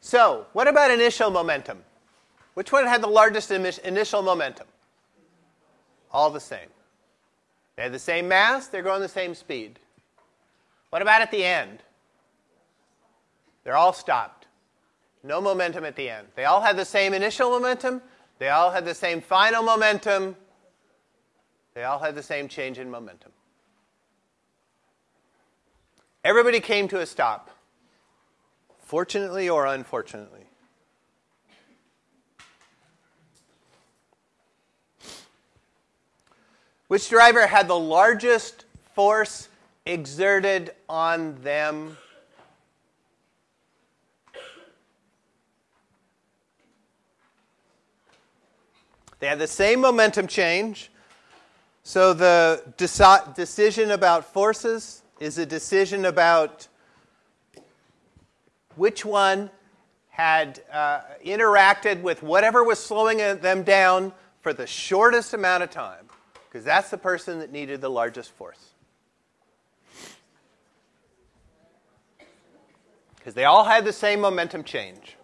So, what about initial momentum? Which one had the largest initial momentum? All the same. They have the same mass, they're going the same speed. What about at the end? They're all stopped. No momentum at the end. They all had the same initial momentum, they all had the same final momentum, they all had the same change in momentum. Everybody came to a stop, fortunately or unfortunately. Which driver had the largest force exerted on them? They had the same momentum change. So the deci- decision about forces is a decision about which one had uh, interacted with whatever was slowing them down for the shortest amount of time because that's the person that needed the largest force. Because they all had the same momentum change.